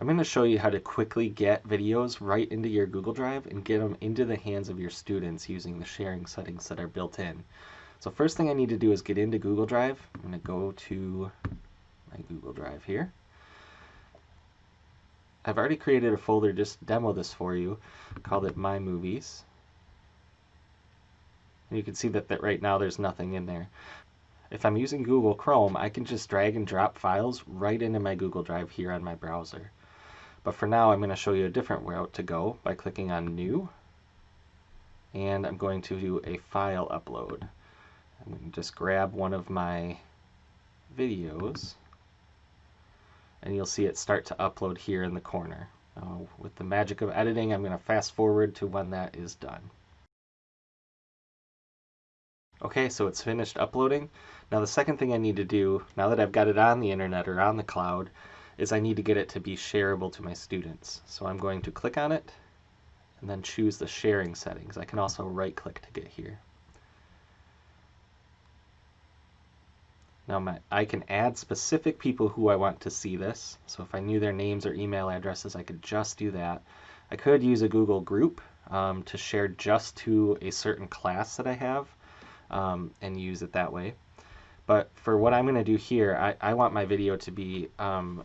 I'm going to show you how to quickly get videos right into your Google Drive and get them into the hands of your students using the sharing settings that are built in. So first thing I need to do is get into Google Drive. I'm going to go to my Google Drive here. I've already created a folder just demo this for you, called it My Movies. And you can see that, that right now there's nothing in there. If I'm using Google Chrome, I can just drag and drop files right into my Google Drive here on my browser. But for now, I'm going to show you a different route to go by clicking on New. And I'm going to do a file upload. I'm going to just grab one of my videos and you'll see it start to upload here in the corner. Uh, with the magic of editing, I'm going to fast forward to when that is done. Okay, so it's finished uploading. Now the second thing I need to do, now that I've got it on the internet or on the cloud, is I need to get it to be shareable to my students. So I'm going to click on it and then choose the sharing settings. I can also right click to get here. Now my, I can add specific people who I want to see this. So if I knew their names or email addresses, I could just do that. I could use a Google group um, to share just to a certain class that I have um, and use it that way. But for what I'm going to do here, I, I want my video to be um,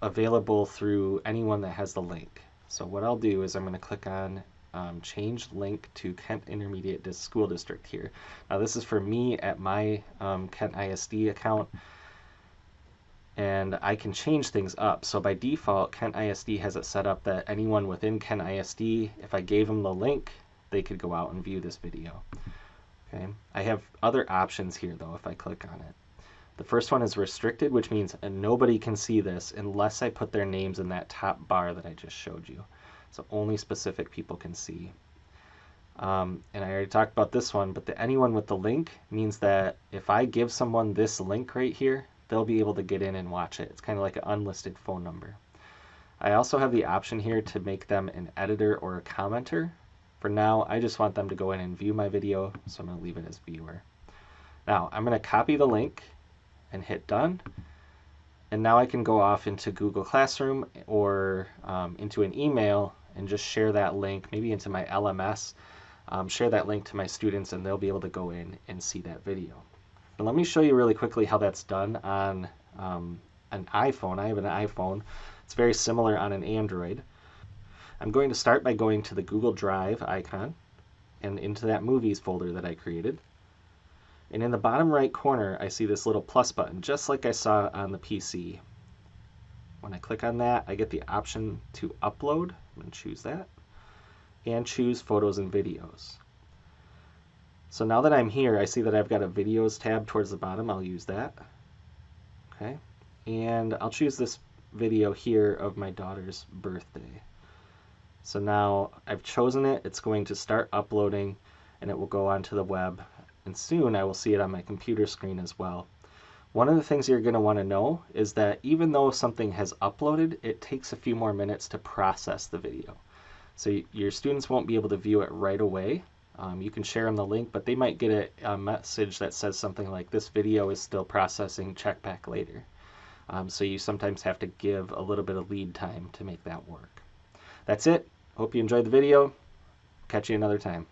available through anyone that has the link. So what I'll do is I'm going to click on um, change link to Kent Intermediate School District here. Now this is for me at my um, Kent ISD account and I can change things up. So by default, Kent ISD has it set up that anyone within Kent ISD, if I gave them the link, they could go out and view this video. Okay. I have other options here though if I click on it. The first one is restricted, which means nobody can see this unless I put their names in that top bar that I just showed you. So only specific people can see. Um, and I already talked about this one, but the anyone with the link means that if I give someone this link right here, they'll be able to get in and watch it. It's kind of like an unlisted phone number. I also have the option here to make them an editor or a commenter. For now, I just want them to go in and view my video, so I'm going to leave it as viewer. Now, I'm going to copy the link and hit done. And now I can go off into Google Classroom or um, into an email and just share that link, maybe into my LMS, um, share that link to my students and they'll be able to go in and see that video. But let me show you really quickly how that's done on um, an iPhone. I have an iPhone. It's very similar on an Android. I'm going to start by going to the Google Drive icon and into that movies folder that I created. And in the bottom right corner, I see this little plus button, just like I saw on the PC. When I click on that, I get the option to upload. I'm going to choose that. And choose photos and videos. So now that I'm here, I see that I've got a videos tab towards the bottom. I'll use that. Okay. And I'll choose this video here of my daughter's birthday. So now I've chosen it. It's going to start uploading and it will go onto the web and soon I will see it on my computer screen as well. One of the things you're going to want to know is that even though something has uploaded, it takes a few more minutes to process the video. So your students won't be able to view it right away. Um, you can share them the link, but they might get a, a, message that says something like, this video is still processing, check back later. Um, so you sometimes have to give a little bit of lead time to make that work. That's it. Hope you enjoyed the video. Catch you another time.